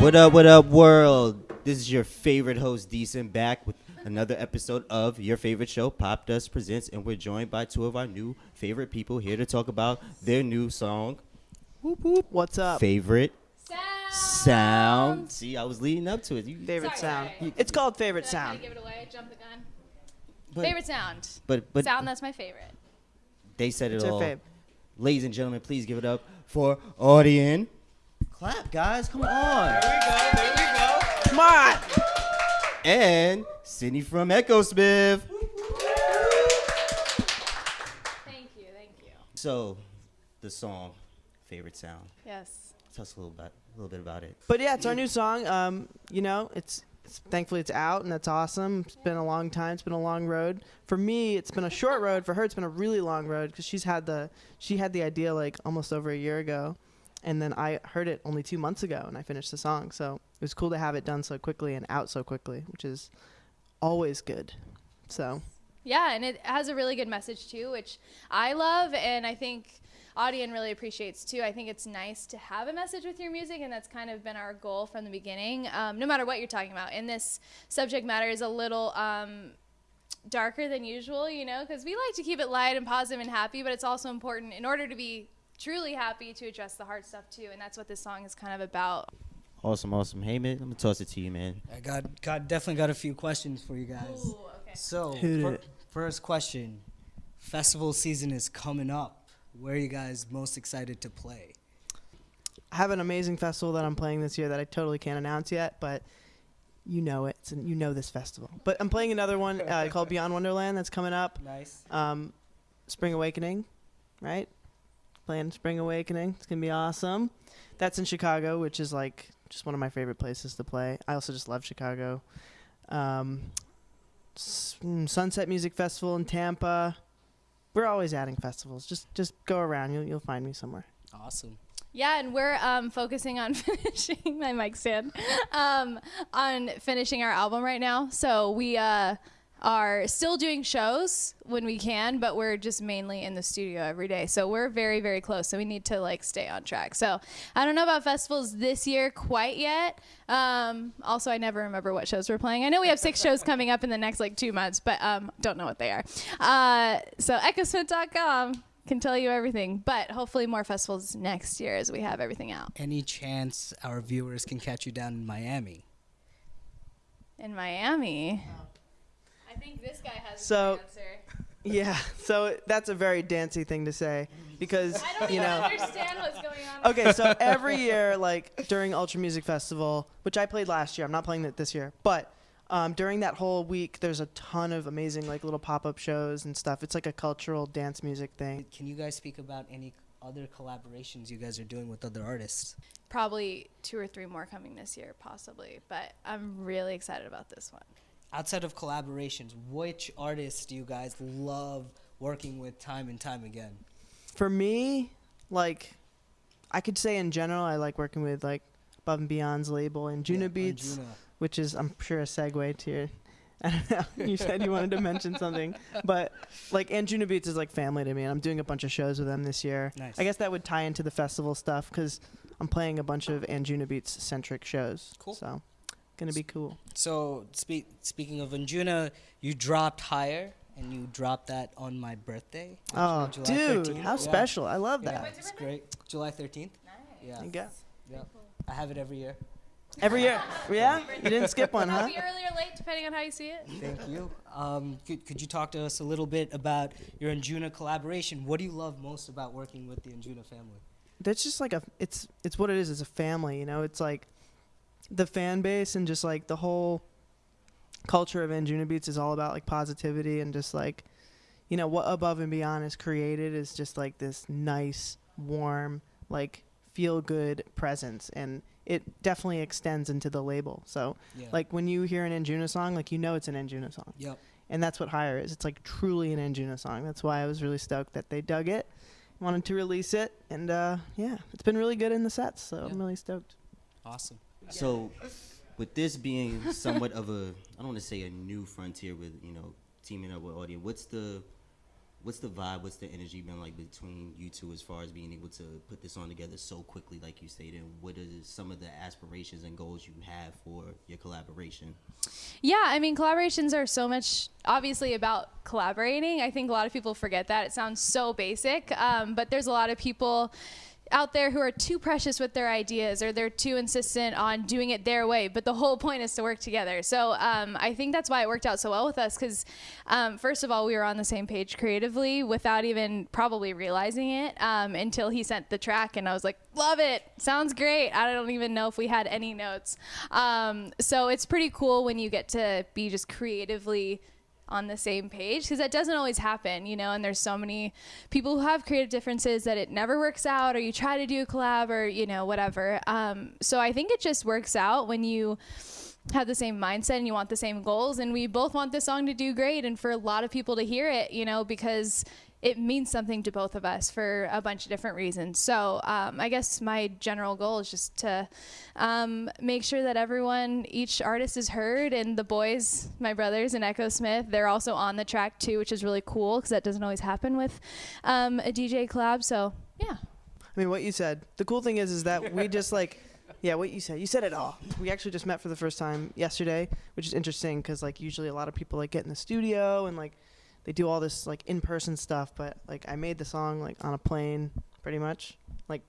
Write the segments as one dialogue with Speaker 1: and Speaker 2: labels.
Speaker 1: What up, what up, world? This is your favorite host, Decent, back with another episode of your favorite show, Popdust Presents, and we're joined by two of our new favorite people here to talk about their new song,
Speaker 2: Whoop, whoop. What's up?
Speaker 1: Favorite
Speaker 3: Sound.
Speaker 1: Sound. See, I was leading up to it. You,
Speaker 2: favorite
Speaker 3: Sorry,
Speaker 2: sound.
Speaker 3: sorry.
Speaker 2: It's called favorite
Speaker 3: Did I kinda
Speaker 2: sound.
Speaker 3: give it away? Jump the gun.
Speaker 1: but,
Speaker 3: favorite sound.
Speaker 1: but, but
Speaker 3: sound that's my favorite.
Speaker 1: they said it
Speaker 2: It's our
Speaker 1: all.
Speaker 2: fave.
Speaker 1: Ladies and gentlemen, please give it up for Audien. Clap, guys. Come on. There we go. There we go.
Speaker 2: Come on.
Speaker 1: And Sydney from Echosmith.
Speaker 3: Thank you, thank you.
Speaker 1: So, the song, Favorite Sound.
Speaker 3: Yes.
Speaker 1: Tell us a little bit, a little bit about it.
Speaker 2: But yeah, it's our new song. Um, you know, it's, it's thankfully it's out and that's awesome. It's been a long time. It's been a long road. For me, it's been a short road. For her, it's been a really long road because she's had the she had the idea like almost over a year ago, and then I heard it only two months ago and I finished the song. So it was cool to have it done so quickly and out so quickly, which is always good. So
Speaker 3: Yeah, and it has a really good message too, which I love and I think Audien really appreciates too. I think it's nice to have a message with your music, and that's kind of been our goal from the beginning. Um, no matter what you're talking about, and this subject matter is a little um, darker than usual, you know, because we like to keep it light and positive and happy, but it's also important in order to be truly happy to address the hard stuff too, and that's what this song is kind of about.
Speaker 1: Awesome, awesome. Hey, man, let me toss it to you, man.
Speaker 4: I got got definitely got a few questions for you guys.
Speaker 3: Ooh, okay.
Speaker 4: So, fir- first question: Festival season is coming up. Where are you guys most excited to play?
Speaker 2: I have an amazing festival that I'm playing this year that I totally can't announce yet, but you know it. It's, you know this festival. But I'm playing another one uh, called Beyond Wonderland that's coming up.
Speaker 4: Nice.
Speaker 2: Um, Spring Awakening, right? Playing Spring Awakening. It's gonna be awesome. That's in Chicago, which is like just one of my favorite places to play. I also just love Chicago. Um, S- mm, Sunset Music Festival in Tampa. We're always adding festivals. Just just go around. You'll you'll find me somewhere.
Speaker 4: Awesome.
Speaker 3: Yeah, and we're um, focusing on finishing my mic stand, um, on finishing our album right now. So we uh, are still doing shows when we can, but we're just mainly in the studio every day. So we're very, very close. So we need to like stay on track. So I don't know about festivals this year quite yet. Um, also, I never remember what shows we're playing. I know we have six shows coming up in the next like two months, but um, don't know what they are. Uh, so echosmith.com can tell you everything, but hopefully more festivals next year as we have everything out
Speaker 4: Any chance our viewers can catch you down in Miami?
Speaker 3: in Miami. I think this guy has
Speaker 2: So-
Speaker 3: the answer.
Speaker 2: Yeah. So that's a very dancey thing to say because
Speaker 3: I don't
Speaker 2: you
Speaker 3: even
Speaker 2: know.
Speaker 3: understand what's going on.
Speaker 2: okay, so every year, like during Ultra Music Festival, which I played last year, I'm not playing it this year, but um, during that whole week, there's a ton of amazing like little pop-up shows and stuff. It's like a cultural dance music thing.
Speaker 4: Can you guys speak about any other collaborations you guys are doing with other artists?
Speaker 3: Probably two or three more coming this year, possibly. But I'm really excited about this one.
Speaker 4: Outside of collaborations, which artists do you guys love working with time and time again?
Speaker 2: For me, like, I could say in general, I like working with like Above and Beyond's label and Juno
Speaker 4: Yeah,
Speaker 2: Beats, which is I'm sure a segue to your. I don't know. You said you wanted to mention something, but like Anjuna Beats is like family to me, and I'm doing a bunch of shows with them this year.
Speaker 4: Nice.
Speaker 2: I guess that would tie into the festival stuff because I'm playing a bunch of Anjuna Beats centric shows.
Speaker 4: Cool.
Speaker 2: So, gonna be cool.
Speaker 4: So, speak, speaking of Anjuna, you dropped higher, and you dropped that on my birthday.
Speaker 2: Oh,
Speaker 4: July
Speaker 2: dude,
Speaker 4: 13th.
Speaker 2: how
Speaker 4: Yeah.
Speaker 2: special! I love
Speaker 4: Yeah,
Speaker 2: that.
Speaker 4: it's great. July 13th. Yeah.
Speaker 2: There you go.
Speaker 4: Yeah. I have it every year.
Speaker 2: Every year, yeah. You didn't skip one, huh?
Speaker 3: Happy early or late, depending on how you see it.
Speaker 4: Thank you. Um, could, could you talk to us a little bit about your Anjuna collaboration? What do you love most about working with the Anjuna family?
Speaker 2: That's just like a. It's it's what it is. It's a family. You know. It's like the fan base and just like the whole culture of Anjuna Beats is all about like positivity and just like, you know, what Above and Beyond is created is just like this nice, warm, like feel good presence, and it definitely extends into the label. So
Speaker 4: Yeah.
Speaker 2: like when you hear an Anjuna song, like you know it's an Anjuna song.
Speaker 4: Yep.
Speaker 2: and that's what Higher is. It's like truly an Anjuna song. That's why I was really stoked that they dug it, wanted to release it, and uh, yeah, it's been really good in the sets. So
Speaker 4: Yeah.
Speaker 2: I'm really stoked.
Speaker 4: Awesome.
Speaker 1: So, with this being somewhat of a, I don't want to say a new frontier with you know teaming up with Audien. What's the what's the vibe? What's the energy been like between you two as far as being able to put this on together so quickly, like you stated? And what are some of the aspirations and goals you have for your collaboration?
Speaker 3: Yeah, I mean, collaborations are so much obviously about collaborating. I think a lot of people forget that. It sounds so basic, um, but there's a lot of people out there who are too precious with their ideas or they're too insistent on doing it their way. But the whole point is to work together. So um, I think that's why it worked out so well with us because, um, first of all, we were on the same page creatively without even probably realizing it um, until he sent the track and I was like, love it. Sounds great. I don't even know if we had any notes. Um, so it's pretty cool when you get to be just creatively on the same page because that doesn't always happen, you know. And there's so many people who have creative differences that it never works out, or you try to do a collab, or you know, whatever. Um, so I think it just works out when you have the same mindset and you want the same goals and we both want this song to do great and for a lot of people to hear it you know because it means something to both of us for a bunch of different reasons. So um, I guess my general goal is just to um, make sure that everyone, each artist is heard, and the boys, my brothers and Echosmith, they're also on the track too, which is really cool because that doesn't always happen with um, a DJ collab. So yeah.
Speaker 2: I mean, what you said. The cool thing is, is that we just like, yeah, what you said. You said it all. We actually just met for the first time yesterday, which is interesting because like usually a lot of people like get in the studio and like they do all this like in-person stuff, but like I made the song like on a plane, pretty much. Like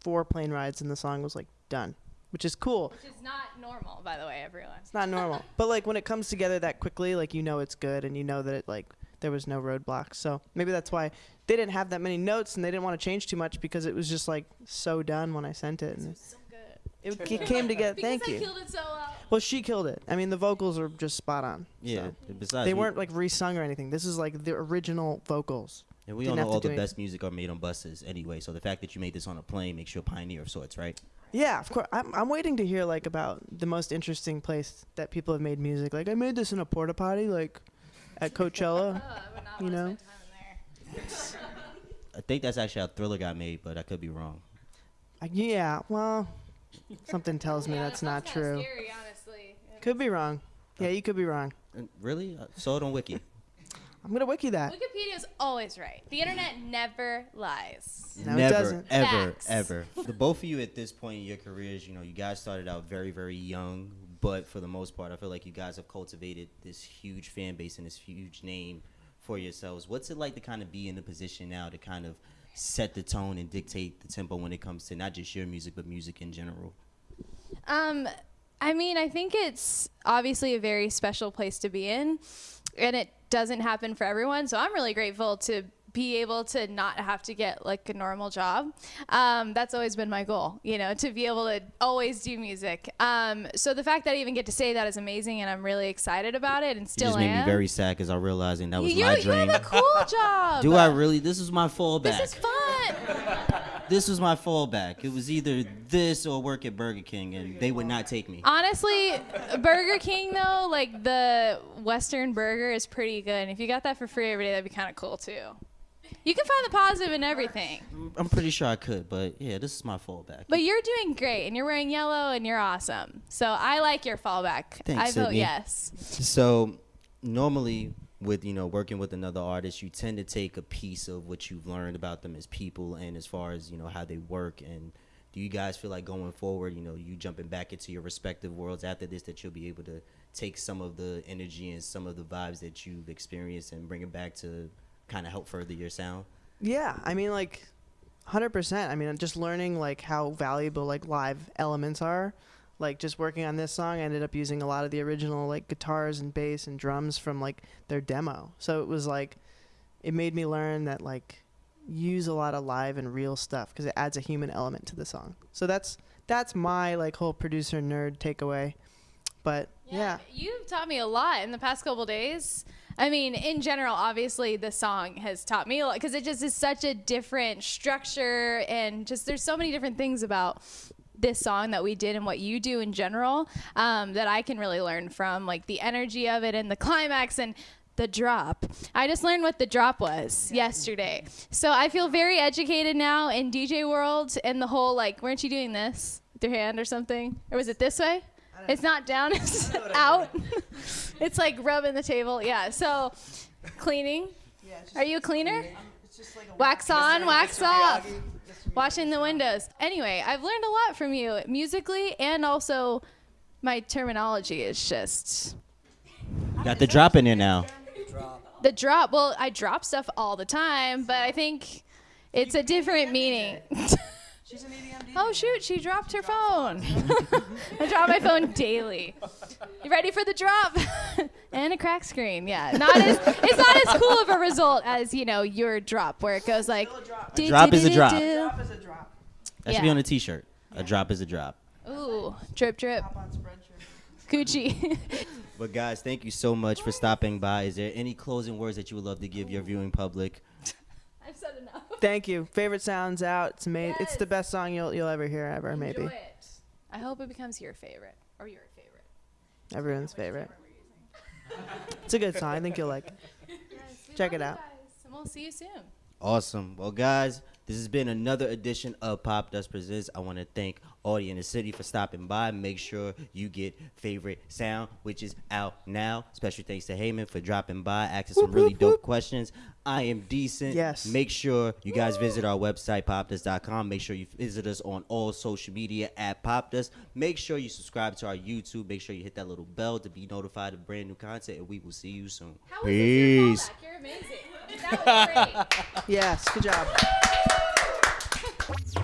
Speaker 2: four plane rides, and the song was like done, which is cool.
Speaker 3: Which is not normal, by the way, everyone.
Speaker 2: It's not normal, but like when it comes together that quickly, like you know it's good, and you know that it like there was no roadblocks. So maybe that's why they didn't have that many notes, and they didn't want to change too much because it was just like so done when I sent it. And
Speaker 3: So good.
Speaker 2: it, it came together.
Speaker 3: Because
Speaker 2: Thank
Speaker 3: I
Speaker 2: you.
Speaker 3: killed it so well.
Speaker 2: Well, she killed it. I mean, the vocals are just spot on.
Speaker 1: Yeah.
Speaker 2: so.
Speaker 1: Besides,
Speaker 2: They
Speaker 1: we-
Speaker 2: weren't like resung or anything. This is like the original vocals.
Speaker 1: And we
Speaker 2: didn't
Speaker 1: all know
Speaker 2: have to
Speaker 1: all the
Speaker 2: do
Speaker 1: best music are made on buses anyway. So the fact that you made this on a plane makes you a pioneer of sorts, right?
Speaker 2: Yeah, of course. I'm, I'm waiting to hear like about the most interesting place that people have made music. Like I made this in a porta potty, like at Coachella.
Speaker 3: Oh, I would not
Speaker 2: You
Speaker 3: want to
Speaker 2: know?
Speaker 3: spend time in there.
Speaker 1: I think that's actually how Thriller got made, but I could be wrong.
Speaker 2: I, yeah, well, something tells me
Speaker 3: Yeah,
Speaker 2: that's not true.
Speaker 3: Scary, honestly.
Speaker 2: Could be wrong. Yeah, you could be wrong.
Speaker 1: And really? I saw it on Wiki.
Speaker 2: I'm gonna wiki that.
Speaker 3: Wikipedia is always right. The internet never lies.
Speaker 2: No, it
Speaker 1: Never,
Speaker 2: doesn't.
Speaker 1: ever,
Speaker 3: Facts.
Speaker 1: ever. the both of you at this point in your careers, you know, you guys started out very, very young, but for the most part, I feel like you guys have cultivated this huge fan base and this huge name for yourselves. What's it like to kind of be in the position now to kind of set the tone and dictate the tempo when it comes to not just your music, but music in general?
Speaker 3: Um, I mean, I think it's obviously a very special place to be in, and it doesn't happen for everyone. So I'm really grateful to be able to not have to get like a normal job. Um, that's always been my goal, you know, to be able to always do music. Um, so the fact that I even get to say that is amazing, and I'm really excited about it, and
Speaker 1: You
Speaker 3: still
Speaker 1: just made
Speaker 3: am.
Speaker 1: me very sad because I realizing that was
Speaker 3: you,
Speaker 1: my
Speaker 3: you
Speaker 1: dream.
Speaker 3: have a cool job.
Speaker 1: Do I really? This is my fallback.
Speaker 3: This is fun.
Speaker 1: this was my fallback. It was either this or work at Burger King, and they would not take me.
Speaker 3: Honestly, Burger King though, like the Western burger is pretty good. And if you got that for free every day, that'd be kind of cool too. You can find the positive in everything.
Speaker 1: I'm pretty sure I could, but yeah, this is my fallback.
Speaker 3: But you're doing great, and you're wearing yellow, and you're awesome. So I like your fallback.
Speaker 1: Thanks,
Speaker 3: I vote
Speaker 1: Sydney.
Speaker 3: yes.
Speaker 1: So normally with you know working with another artist, you tend to take a piece of what you've learned about them as people and as far as you know how they work. And do you guys feel like going forward, you know, you jumping back into your respective worlds after this, that you'll be able to take some of the energy and some of the vibes that you've experienced and bring it back to kind of help further your sound?
Speaker 2: Yeah, I mean like 100%. I mean just learning like how valuable like live elements are. Like just working on this song, I ended up using a lot of the original like guitars and bass and drums from like their demo. So it was like it made me learn that like use a lot of live and real stuff because it adds a human element to the song. So that's that's my like whole producer nerd takeaway. But yeah.
Speaker 3: You've taught me a lot in the past couple days. I mean, in general, obviously, the song has taught me a lot because it just is such a different structure and just there's so many different things about this song that we did and what you do in general um, that I can really learn from, like the energy of it and the climax and the drop. I just learned what the drop was yesterday. So I feel very educated now in DJ world and the whole like, weren't you doing this with your hand or something? Or was it this way? It's not down, it's out. it's like rubbing the table. Yeah. So cleaning. Are you a cleaner?
Speaker 2: It's just like a
Speaker 3: Wax on, wax off. Washing the windows. Anyway, I've learned a lot from you musically and also my terminology is just
Speaker 1: Got the drop in there now.
Speaker 3: The drop. Well, I drop stuff all the time, but I think it's a different meaning.
Speaker 2: She's an EDM DJ.
Speaker 3: oh shoot, she dropped her phone. I drop my phone daily. You ready for the drop? and a crack screen. Yeah, not as it's not as cool of a result as you know your drop where it goes like.
Speaker 2: Still a drop.
Speaker 3: do,
Speaker 1: drop is a drop.
Speaker 3: do.
Speaker 2: Drop is a drop.
Speaker 1: That should be on a t-shirt. A drop is a drop.
Speaker 3: Ooh, drip drip,
Speaker 2: Hop on Spreadshirt.
Speaker 3: Gucci.
Speaker 1: But guys, thank you so much for stopping by. Is there any closing words that you would love to give your viewing public?
Speaker 3: I've said enough.
Speaker 2: Thank you. Favorite sounds out. It's amazing. It's the best song you'll you'll ever hear ever. Maybe
Speaker 3: Enjoy it. I hope it becomes your favorite or your favorite.
Speaker 2: everyone's favorite. It's a good song. I think you'll like it. Check it out.
Speaker 3: Guys, and we'll see you soon.
Speaker 1: Awesome. Well, guys, this has been another edition of Popdust Presents. I want to thank Audien and Sydney for stopping by. Make sure you get favorite sound, which is out now. Special thanks to Heyman for dropping by, asking some really dope questions. I am decent.
Speaker 2: Yes.
Speaker 1: Make sure you guys visit our website, popdust.com. Make sure you visit us on all social media at Popdust. Make sure you subscribe to our YouTube. Make sure you hit that little bell to be notified of brand new content, and we will see you soon.
Speaker 3: How was your
Speaker 1: Peace.
Speaker 3: You're amazing. That was great.
Speaker 2: Yes. Good job. Thank you.